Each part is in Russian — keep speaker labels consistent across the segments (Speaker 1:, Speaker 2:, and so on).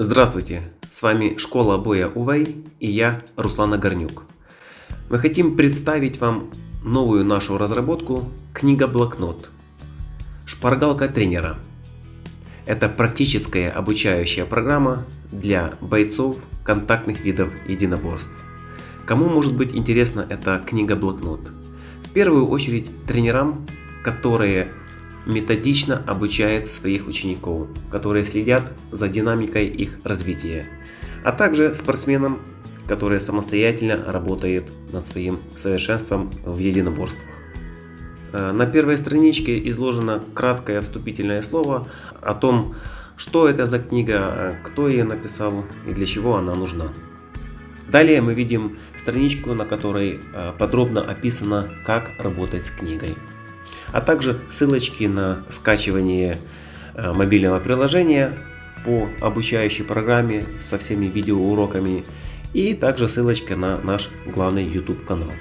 Speaker 1: Здравствуйте, с вами школа боя Увей и я Руслан Огорнюк. Мы хотим представить вам новую нашу разработку книга-блокнот. Шпаргалка тренера. Это практическая обучающая программа для бойцов контактных видов единоборств. Кому может быть интересна эта книга-блокнот? В первую очередь тренерам, которые методично обучает своих учеников, которые следят за динамикой их развития, а также спортсменам, которые самостоятельно работают над своим совершенством в единоборствах. Э, на первой страничке изложено краткое вступительное слово о том, что это за книга, кто ее написал и для чего она нужна. Далее мы видим страничку, на которой э, подробно описано, как работать с книгой а также ссылочки на скачивание э, мобильного приложения по обучающей программе со всеми видеоуроками и также ссылочка на наш главный YouTube канал.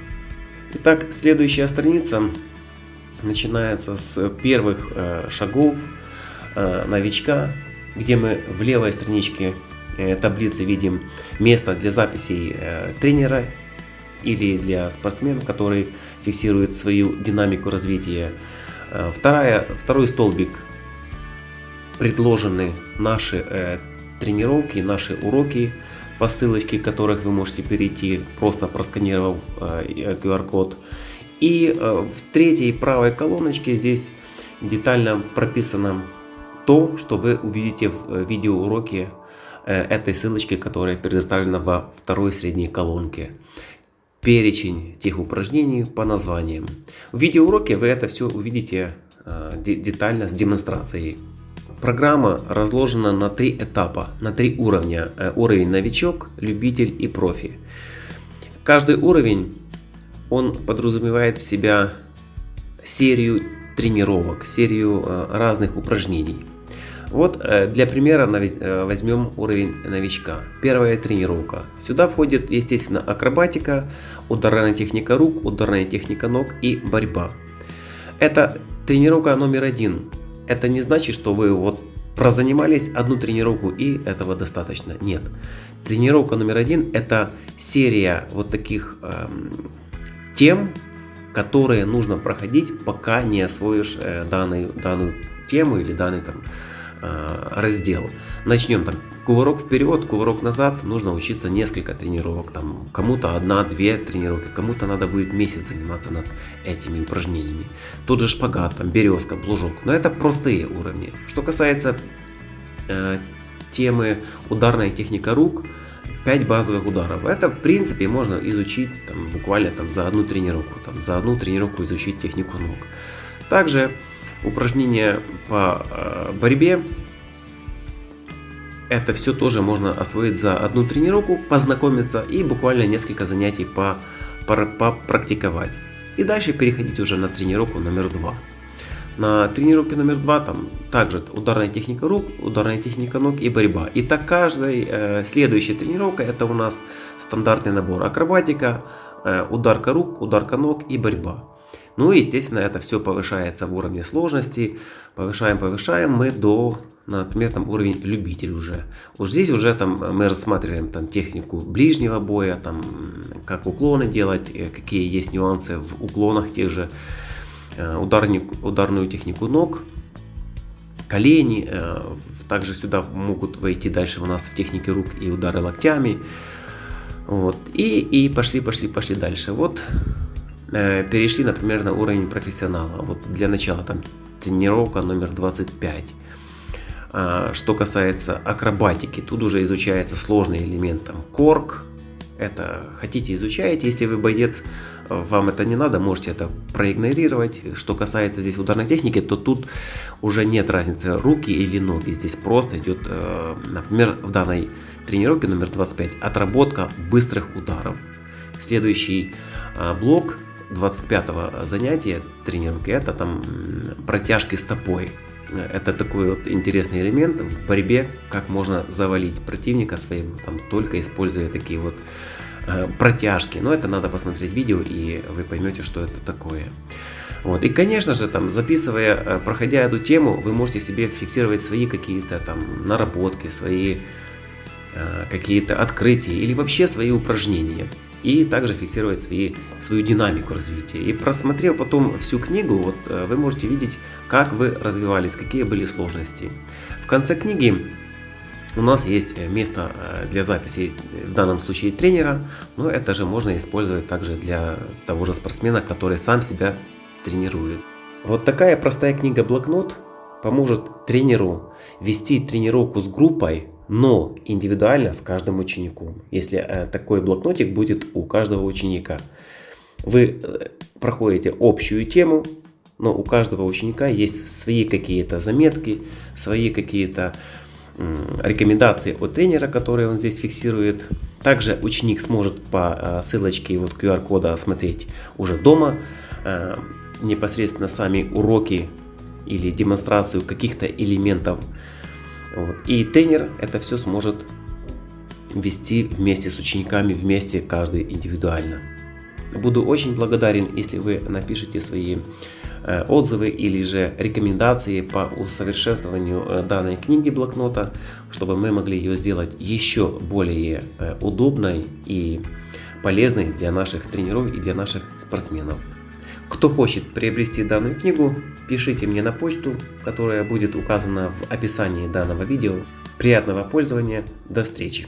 Speaker 1: Итак, следующая страница начинается с первых э, шагов э, новичка, где мы в левой страничке таблицы видим место для записей тренера или для спортсмена, который фиксирует свою динамику развития. Э, вторая, второй столбик предложены наши э, тренировки, наши уроки, по ссылочке которых вы можете перейти, просто просканировав э, QR-код. И э, в третьей правой колоночке здесь детально прописано то, что вы увидите в э, видеоуроке э, этой ссылочки, которая предоставлена во второй средней колонке перечень тех упражнений по названиям. В видеоуроке вы это все увидите э, детально с демонстрацией. Программа разложена на три этапа, на три уровня. Э, уровень новичок, любитель и профи. Каждый уровень он подразумевает в себя серию тренировок, серию э, разных упражнений. Вот э, для примера э, возьмем уровень новичка. Первая тренировка. Сюда входит, естественно, акробатика, ударная техника рук, ударная техника ног и борьба. Это тренировка номер один. Это не значит, что вы вот прозанимались одну тренировку и этого достаточно. Нет. Тренировка номер один это серия вот таких эм, тем, которые нужно проходить, пока не освоишь э, данную, данную тему или данный там Э, раздел. Начнем там кувырок вперед, кувырок назад. Нужно учиться несколько тренировок. Там кому-то одна-две тренировки, кому-то надо будет месяц заниматься над этими упражнениями. Тот же шпагат, там березка, плужок. Но это простые уровни. Что касается э, темы ударная техника рук, 5 базовых ударов. Это в принципе можно изучить там, буквально там, за одну тренировку. Там, за одну тренировку изучить технику ног. Также упражнения по э, борьбе. Это все тоже можно освоить за одну тренировку, познакомиться и буквально несколько занятий по, по, попрактиковать. И дальше переходить уже на тренировку номер два. На тренировке номер два там также ударная техника рук, ударная техника ног и борьба. И так каждая э, следующая тренировка это у нас стандартный набор акробатика, э, ударка рук, ударка ног и борьба. Ну и естественно это все повышается в уровне сложности. Повышаем, повышаем мы до, например, там уровень любитель уже. Вот здесь уже там мы рассматриваем там технику ближнего боя, там как уклоны делать, э, какие есть нюансы в уклонах тех же, э, ударник, ударную технику ног, колени. Э, также сюда могут войти дальше у нас в технике рук и удары локтями. Вот. И, и пошли, пошли, пошли дальше. Вот перешли, например, на уровень профессионала. Вот для начала там тренировка номер 25. А, что касается акробатики, тут уже изучается сложный элемент, там корк, это хотите изучаете, если вы боец, вам это не надо, можете это проигнорировать. Что касается здесь ударной техники, то тут уже нет разницы руки или ноги, здесь просто идет, э, например, в данной тренировке номер 25 отработка быстрых ударов. Следующий а, блок 25 занятия тренировки, это там протяжки стопой. Это такой вот интересный элемент в борьбе, как можно завалить противника своего, там, только используя такие вот э, протяжки. Но это надо посмотреть видео, и вы поймете, что это такое. Вот. И, конечно же, там, записывая, э, проходя эту тему, вы можете себе фиксировать свои какие-то там наработки, свои какие-то открытия или вообще свои упражнения и также фиксировать свои, свою динамику развития. И просмотрев потом всю книгу, вот, вы можете видеть, как вы развивались, какие были сложности. В конце книги у нас есть место для записи, в данном случае тренера, но это же можно использовать также для того же спортсмена, который сам себя тренирует. Вот такая простая книга-блокнот поможет тренеру вести тренировку с группой, но индивидуально с каждым учеником, если э, такой блокнотик будет у каждого ученика. Вы э, проходите общую тему, но у каждого ученика есть свои какие-то заметки, свои какие-то рекомендации от тренера, которые он здесь фиксирует. Также ученик сможет по э, ссылочке вот QR-кода смотреть уже дома непосредственно сами уроки или демонстрацию каких-то элементов. Вот. И тренер это все сможет вести вместе с учениками, вместе каждый индивидуально. Буду очень благодарен, если вы напишите свои э, отзывы или же рекомендации по усовершенствованию э, данной книги блокнота, чтобы мы могли ее сделать еще более э, удобной и полезной для наших тренеров и для наших спортсменов. Кто хочет приобрести данную книгу, пишите мне на почту, которая будет указана в описании данного видео. Приятного пользования, до встречи!